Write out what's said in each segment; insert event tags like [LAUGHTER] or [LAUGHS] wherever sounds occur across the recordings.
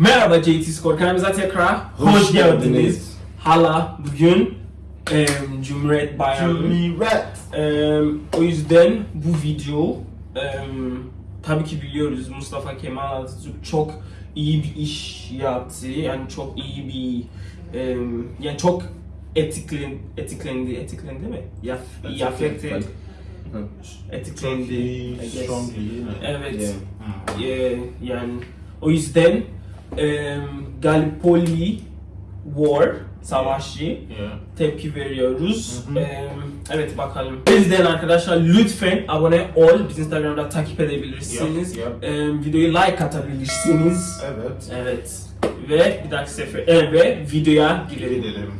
Merhaba JT Skor, kanalımıza tekrar hoş geldiniz. Hala bugün em, Cumhuriyet Bayramı. Cumhuriyet. O yüzden bu video em, tabii ki biliyoruz Mustafa Kemal Atatürk çok iyi bir iş yaptı. Yani çok iyi bir em, yani çok etiklen, etiklendi, etiklendi mi? Ya, iyi affected, etiklendi. Guess. Strongly. Evet. Yeah. Ee, yani o yüzden e, Gallipoli War savaşı Yeah. tepki veriyoruz. Hı hı. Ee, evet bakalım. Bizden arkadaşlar lütfen abone ol. Biz Instagram'da takip edebilirsiniz. Yep, yep. Ee, videoyu like atabilirsiniz. Evet. Evet. Ve bir dahaki sefer e, ve videoya girelim. Gidelim.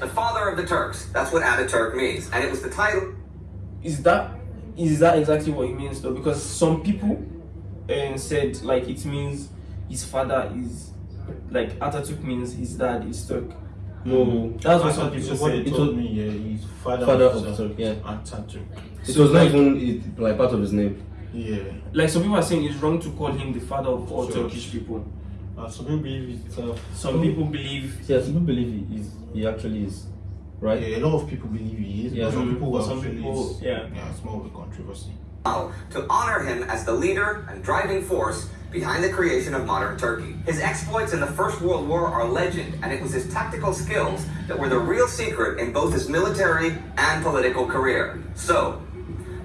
The father of the Turks. That's what Ataturk means. And it was the title Is that is that exactly what it means though? Because some people uh, said like it means his father is like Atatürk means his dad is Turk. No, That's what That's some what people what said. he told me. Yeah, he's father, Father of, of Turk, yeah. Atatürk. it was not even it, like part of his name. Yeah. Like some people are saying it's wrong to call him the father of all Sure. Turkish people. Uh, some people believe it's. Uh, Some people believe Yes, people believe he is. He actually is, right? Yeah, a lot of people believe he is. Yeah, but some mm, people but some people- it's- yeah. Yeah, it's more of a controversy. to honor him as the leader and driving force behind the creation of modern Turkey. His exploits in the First World War are legend, and it was his tactical skills that were the real secret in both his military and political career. So,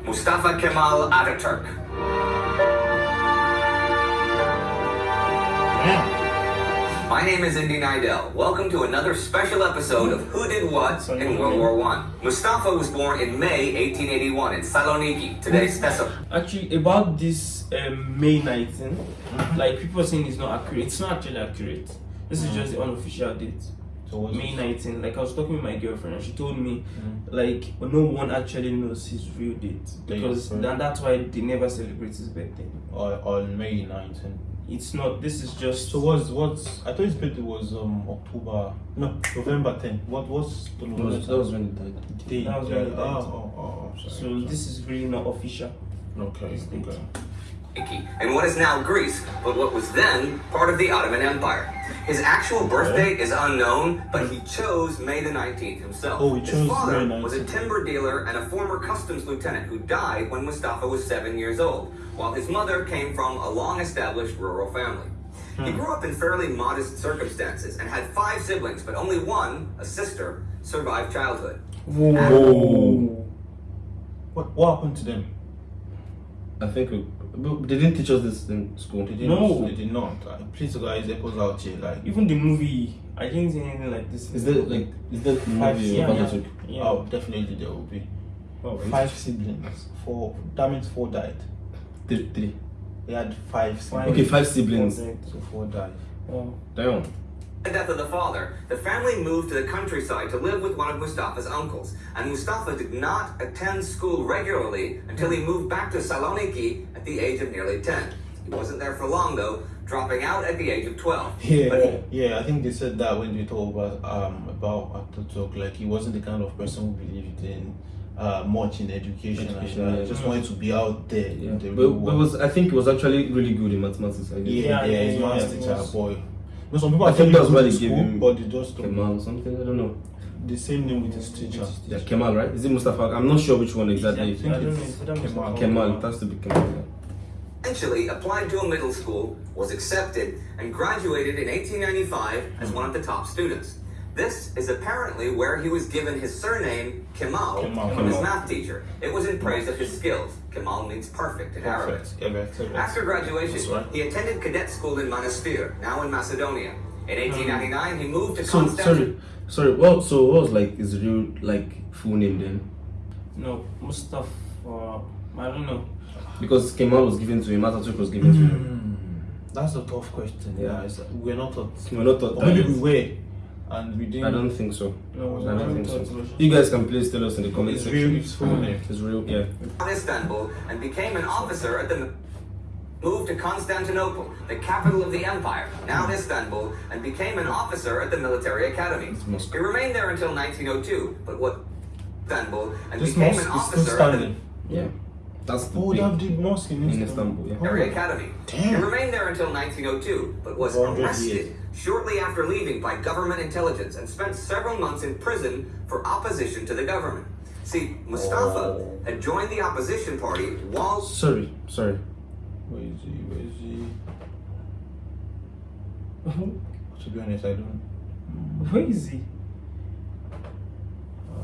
Mustafa Kemal Ataturk. Yeah. My name is Indy Neidell. Welcome to another special episode of Who Did What in World War One. Mustafa was born in May 1881 in Saloniki, today's Thessaloniki. actually about this um, May 19. Like people are saying it's not accurate. It's not actually accurate. This is just the unofficial date. So May it? 19. Like I was talking with my girlfriend and she told me Mm. like no one actually knows his real date Date, because right. then that's why they never celebrate his birthday. On, on May 19. It's not. This is just. So what's what's? I thought his birthday was um October. No, November 10. What was the That November? was, that was when he died. Day. That was when he died. Oh, oh, oh, so sorry. this is really not official. Okay, this date. okay. In what is now Greece, but what was then part of the Ottoman Empire. His actual birth Okay. date is unknown, but he chose May the 19th himself. Oh, he His father May was a timber dealer and a former customs lieutenant who died when Mustafa was seven years old, while his mother came from a long-established rural family. He hmm. grew up in fairly modest circumstances and had five siblings, but only one, a sister, survived childhood. Oh, What what happened to them? I think we, but they didn't teach us this in school. They did No. not. They did not. Like, please, guys, help us out here. Like, Even the movie, I didn't see anything like this. Is that like is that Five- movie yeah, yeah. Atatürk? Yeah. oh, definitely there will be Oh, five siblings. Four. That means four died. Three, three. They had five siblings. Okay, five siblings. So four died. Oh. Damn. The death of the father, the family moved to the countryside to live with one of Mustafa's uncles. And Mustafa did not attend school regularly until he moved back to Saloniki at the age of nearly 10. He wasn't there for long though, dropping out at the age of 12. [LAUGHS] Yeah, But he- yeah. I think they said that when they talk about um about Ataturk, like he wasn't the kind of person who believed in uh much in education. Education, and, uh, yeah. just wanted to be out there. Yeah, in the but, but was I think it was actually really good in mathematics. I guess. Yeah, Yeah, yeah, yeah, he's yeah, maths it teacher, was. boy. You know, some people I are think telling that's you why to they school, gave him but they just don't Kemal or something. I don't know. the same name with his teacher. Yeah, Kemal, right? Is it Mustafa? I'm not sure which one exactly. I don't know. it's Is that Mustafa? Kemal. Kemal. It has to be Kemal. yeah. eventually applied to a middle school, was accepted, and graduated in 1895 as hmm. one of the top students. This is apparently where he was given his surname, Kemal, Kemal. from his math teacher. It was in praise of his skills. Kemal means perfect in Arabic. Perfect. Yeah, perfect, perfect. After graduation, he attended cadet school in Manastir, now in Macedonia. In 1899, he moved to So Constantinople. sorry, sorry. Well, so what was like his real like full name then? No, Mustafa. I don't know. Because Kemal was given to him, Atatürk was given to him. Hmm, That's a tough question. Yeah. Yeah, it's, we're not taught. We're not taught Or maybe we were, and we didn't. I don't think so. No, I don't think so. was- You guys can please tell us in the comment It's section. real. It's full name. It's real, yeah. Istanbul and became an officer at the moved to Constantinople, the capital of the empire, now hmm. Istanbul, and became an officer at the military academy. Moscow. He remained there until 1902, but what Istanbul and This became an is still officer at the. Yeah. That's the Oh, big they have the mosque in in Istanbul. Istanbul. Yeah. Military oh. Academy. Damn. He remained there until 1902, but was arrested years. Shortly after leaving by government intelligence and spent several months in prison for opposition to the government. See, Mustafa Oh. had joined the opposition party while Sorry, sorry. Where is he? Where is he? [LAUGHS] To be honest, I don't. Where is he? Oh.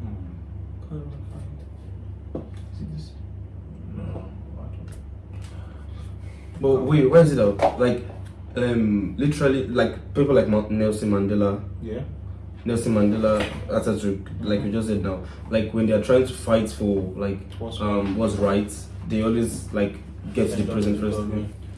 Hmm. Can't even find. Is it this? No, I don't. But wait, where is it out? Like, um, literally, like people like Ma- Nelson Mandela, Yeah. Nelson Mandela, Atatürk, like you just said now, like when they are trying to fight for like What's um what's right, they always like get to the prison first.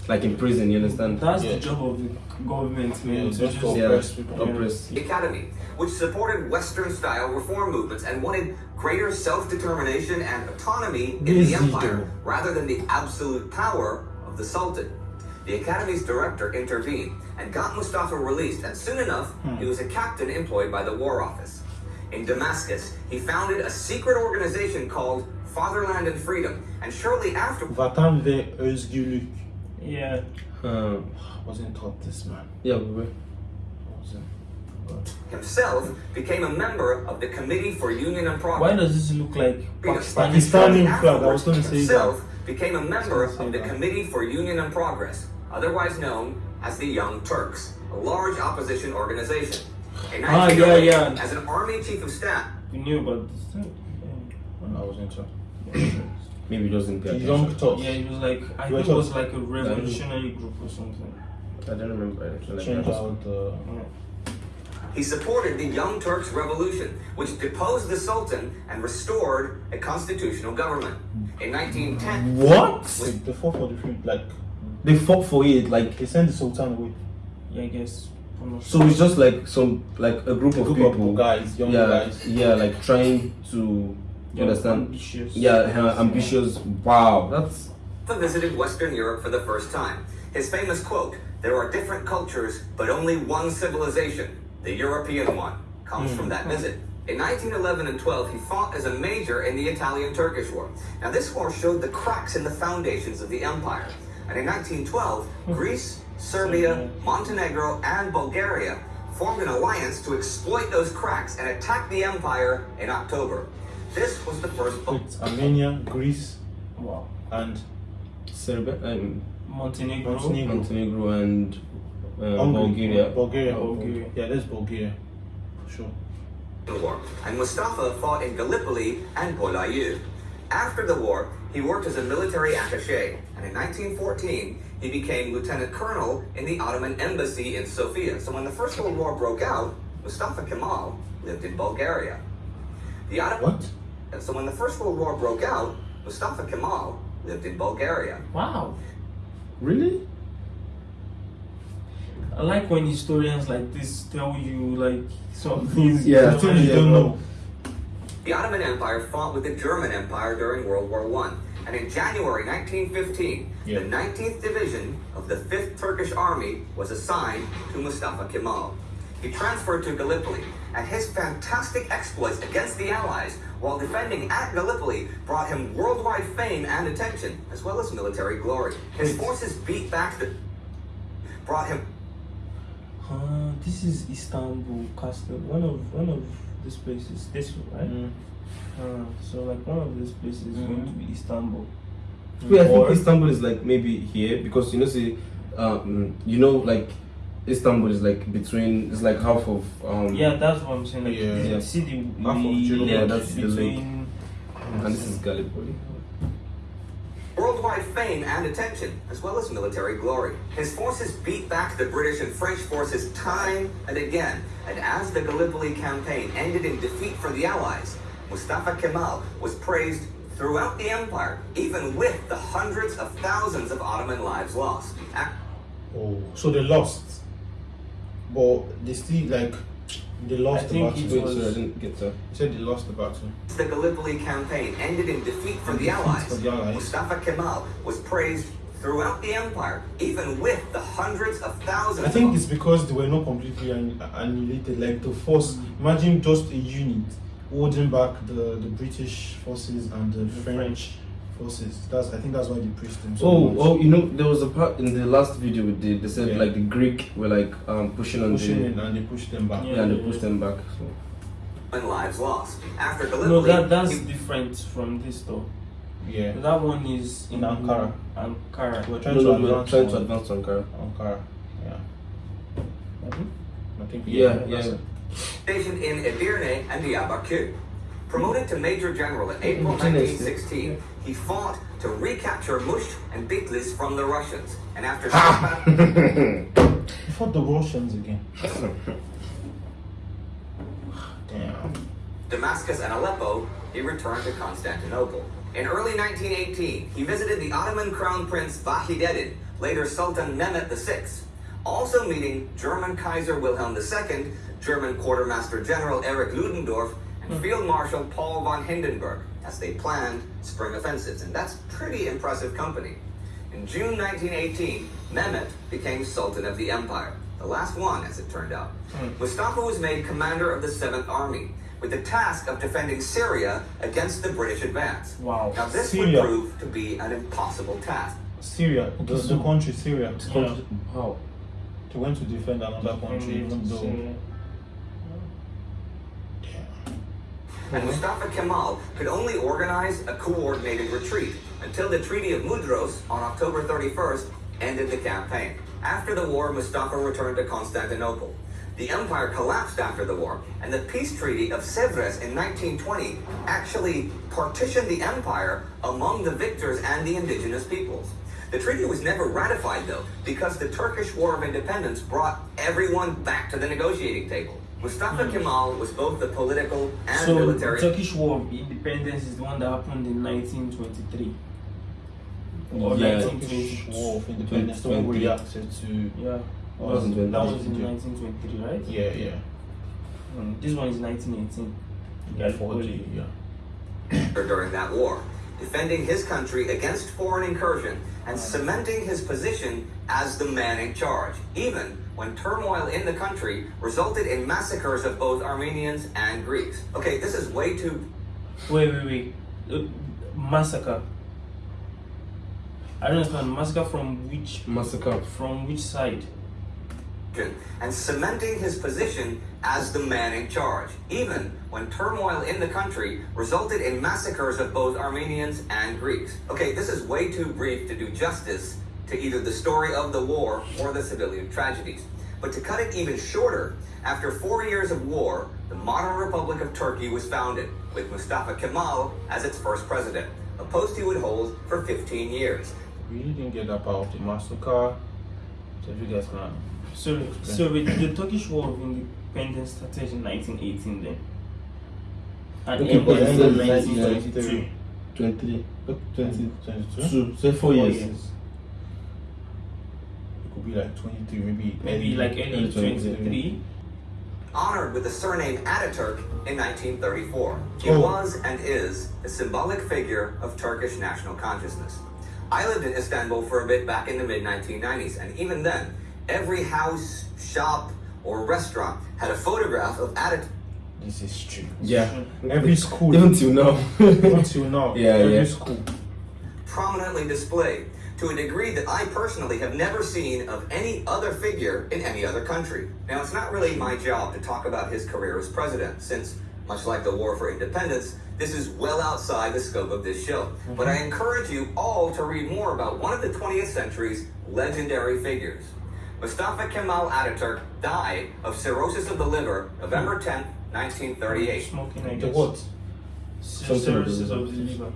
Like in prison, you understand? That's Yeah. the job of the government, man. Yeah, to just just to Yeah, oppress people. oppress. the Academy, which supported Western style reform movements and wanted greater self determination and autonomy in the empire rather than the absolute power of the Sultan. The Academy's director intervened and got Mustafa released, and soon enough, he was a captain employed by the War Office. In Damascus, he founded a secret organization called Fatherland and Freedom, and shortly after, Vatan ve özgürlük. Yeah. Uh, Wasn't taught this man. yeah, we Wasn't. himself became a member of the Committee for Union and Progress. Why does this look like Pakistan? Pakistan. Pakistani flag, I was gonna say himself became a member I was gonna of the. Committee for Union and Progress, otherwise known as the Young Turks, a large opposition organization. In Ah, yeah, yeah. As an army chief of staff, We knew about this. thing. Yeah. I wasn't taught. maybe just didn't pay attention. young Turks. Yeah, it was like I You think it was like a revolutionary group or something. I don't remember anything like Change out the. He supported the Young Turks Revolution, which deposed the Sultan and restored a constitutional government. In 1910, What? Wait, the fought for the free. Like, They fought for it, like they sent the Sultan away. Yeah, I guess. So. It's just like some like a group A of people. of guys, young yeah, guys. yeah, like trying to Yeah, understand. ambitious. Yeah, uh, ambitious. Wow, that's Mustafa visited Western Europe for the first time. His famous quote, There are different cultures, but only one civilization, the European one, comes from that visit. In 1911 and 12, he fought as a major in the Italian Turkish War. Now, this war showed the cracks in the foundations of the empire. And in 1912, Greece, Serbia, Montenegro, and Bulgaria formed an alliance to exploit those cracks and attack the empire in October. This was the first. It's Armenia, Greece, Wow. and Serbia, um, Montenegro. Montenegro. Montenegro, and uh, Hungary. Bulgaria. Bulgaria. Bulgaria. Yeah, that's Bulgaria. Sure. War, and Mustafa fought in Gallipoli and Bolayou. After the war, he worked as a military attaché, and in 1914, he became lieutenant colonel in the Ottoman embassy in Sofia. So when the First World War broke out, Mustafa Kemal lived in Bulgaria. The Ottoman, What? so when the First World War broke out, Mustafa Kemal lived in Bulgaria. Wow. Really? I like when historians like this tell you like some [LAUGHS] things. Yeah, you don't you don't know. The Ottoman Empire fought with the German Empire during World War I. And in January 1915, Yeah. the 19th Division of the 5th Turkish Army was assigned to Mustafa Kemal. He transferred to Gallipoli, and his fantastic exploits against the Allies while defending at Gallipoli brought him worldwide fame and attention, as well as military glory. His forces beat back the brought him Uh, this is Istanbul Castle. One of one of these places. This one, right? Mm. Uh, so like one of these places is going to be Istanbul. Wait, I think Or- Istanbul is like maybe here because you know, see, um, you know, like Istanbul is like between, it's like half of. Um, Yeah, that's what I'm saying. Like, Yeah. the- see the, Half of lake Yeah, that's the lake. And this is Gallipoli. Worldwide fame and attention, as well as military glory. His forces beat back the British and French forces time and again, and as the Gallipoli campaign ended in defeat for the Allies, Mustafa Kemal was praised throughout the empire, even with the hundreds of thousands of Ottoman lives lost. Oh, so they lost. But they still, like, they lost I the think battle. it Wait, was- sorry, I didn't get that. He said they lost the battle. the Gallipoli campaign ended in defeat for the Defeat Allies, for the Allies. Mustafa Kemal was praised throughout the empire, even with the hundreds of thousands I think it's because they were not completely annihilated. Like the force, imagine just a unit holding back the, the British forces and the, The French, French. Forces. That's I think that's why they praised him so Oh, much. oh, you know, there was a part in the last video we did. They said Yeah. like the Greek were like um, pushing on pushing the in and they pushed them back. Yeah. yeah, and they pushed them back. So and lives lost. After No, Gallipoli, that that's he- different from this though. Yeah. That one is In Ankara. Ankara. We're no, trying no, to we're advance trying to advance to Ankara. Ankara. Yeah. Hmm. I think Yeah, that's yeah. stationed in Edirne and Diyarbakir. Promoted to Major General in April 1916, he fought to recapture Mush and Bitlis from the Russians. And after Ah! He fought the Russians again. [LAUGHS] Damn. Damascus and Aleppo, he returned to Constantinople. In early 1918, he visited the Ottoman Crown Prince Vahideddin, later Sultan Mehmet VI, also meeting German Kaiser Wilhelm II, German Quartermaster General Erich Ludendorff, and Field Marshal Paul von Hindenburg as they planned spring offensives. And that's pretty impressive company. In June 1918, Mehmet became Sultan of the Empire, the last one, as it turned out. Hmm. Mustafa was made commander of the 7th Army, with the task of defending Syria against the British advance. Wow. Now, this Syria. would prove to be an impossible task. Syria, the, the country Syria. Yeah. How? They went to defend another country, hmm. even though. So, And Mustafa Kemal could only organize a coordinated retreat until the Treaty of Mudros on October 31st ended the campaign. After the war, Mustafa returned to Constantinople. The empire collapsed after the war, and the peace treaty of Sevres in 1920 actually partitioned the empire among the victors and the indigenous peoples. The treaty was never ratified, though, because the Turkish War of Independence brought everyone back to the negotiating table. Mustafa Kemal was both the political and so the military. Turkish War of Independence is the one that happened in 1923. Or Yeah. Turkish War of Independence, the one we reacted to. Yeah. That was in That was in 1923, right? Yeah, yeah. Mm, This one is 1918. Yeah, 40, yeah. during that war, defending his country against foreign incursion and cementing his position as the man in charge, even when turmoil in the country resulted in massacres of both Armenians and Greeks. Okay, this is way too Wait, wait, wait. Uh, massacre. I don't understand. Massacre from which Massacre. from which side? And cementing his position as the man in charge, even when turmoil in the country resulted in massacres of both Armenians and Greeks. Okay, this is way too brief to do justice to either the story of the war or the civilian tragedies. But to cut it even shorter, after four years of war, the modern Republic of Turkey was founded, with Mustafa Kemal as its first president, a post he would hold for 15 years. We didn't get of the massacre. So you guys can. So, so the, the Turkish War of Independence started in 1918 then. And Okay, ended it in says 1922. 23. 20, 22? Two. Say four Four years. years. It could be like 23, maybe. Maybe like early early 23. honored with the surname Ataturk in 1934. He Oh. was and is a symbolic figure of Turkish national consciousness. I lived in Istanbul for a bit back in the mid 1990s, and even then, every house, shop, or restaurant had a photograph of Ataturk. This is true. Yeah. Every school. Even till now. Until [LAUGHS] now. Yeah, every yeah. school. prominently displayed to a degree that I personally have never seen of any other figure in any other country. Now, it's not really my job to talk about his career as president, since, much like the War for Independence, this is well outside the scope of this show. Mm-hmm. But I encourage you all to read more about one of the 20th century's legendary figures. Mustafa Kemal Ataturk died of cirrhosis of the liver November 10th, 1938. Smoking, I The guess. what? Cirrhosis of the liver.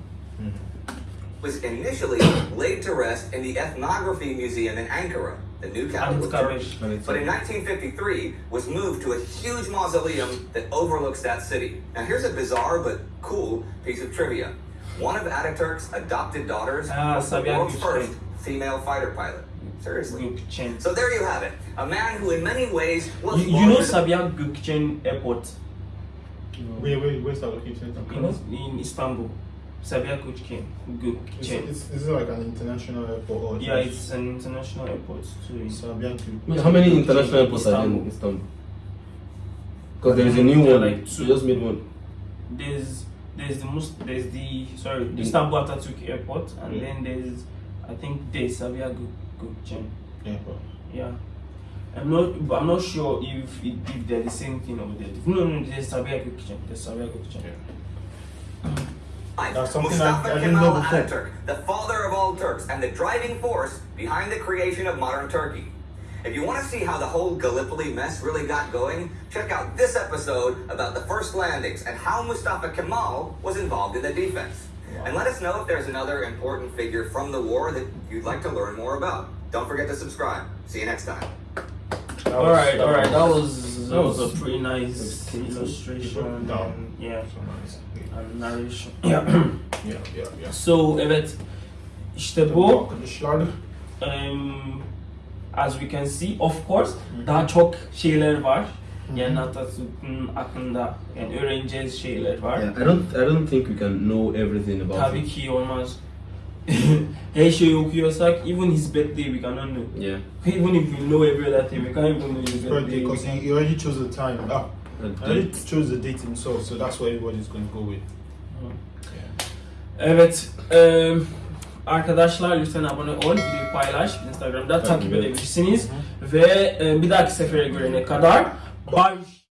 was initially laid to rest in the Ethnography Museum in Ankara, the new capital of Turkey. But in 1953 was moved to a huge mausoleum that overlooks that city. Now here's a bizarre but cool piece of trivia. One of Ataturk's adopted daughters Ah, was the world's first female fighter pilot. Seriously. Gökçen. So there you have it. A man who in many ways was You, you know larger- Sabiha Gökçen Airport Wait, wait, where's that located? in, in Istanbul? Sabiha Gökçen. It's, Gökçen. it's, is it like an international airport or Yeah, it's an international airport too. Sabian Wait, How many international airports are there in Istanbul. Istanbul? Because there is a new one. like two. They just made one. there's there's the most there's the sorry the The- Istanbul Atatürk Airport, and Yeah. then there's I think the Sabiha Gö- Gökçen. Yeah, but Yeah. I'm not, but I'm not sure if it, if they're the same thing over there. No, no, there's Sabiha Gökçen. There's Sabiha Gökçen. Life. That's something I- Mustafa I didn't know Kemal before. Ataturk, the father of all Turks and the driving force behind the creation of modern Turkey. If you want to see how the whole Gallipoli mess really got going, check out this episode about the first landings and how Mustafa Kemal was involved in the defense. And let us know if there's another important figure from the war that you'd like to learn more about. Don't forget to subscribe. See you next time. That All was- right, that all right. That was- was that that was was- a pretty nice illustration. And, yeah, So nice. and narration. Yeah. [CLEARS THROAT] Yeah, yeah, yeah. so evet işte bu um, as we can see of course daha çok şeyler var. Yani Atatürk'ün hakkında yani öğreneceğiz şeyler var. Yeah, I don't I don't think we can know everything about Tabii it. ki olmaz. [LAUGHS] Her şeyi okuyorsak even his birthday we cannot know. Yeah. Even if we know every other thing we can't even know his Birthday, because he, he already chose the time. Ah, he already chose the date himself, so that's what everybody's going to go with. Evet. eee, arkadaşlar lütfen abone ol, videoyu paylaş, Instagram'da takip edebilirsiniz. Ve eee, bir dahaki sefere görene kadar bye.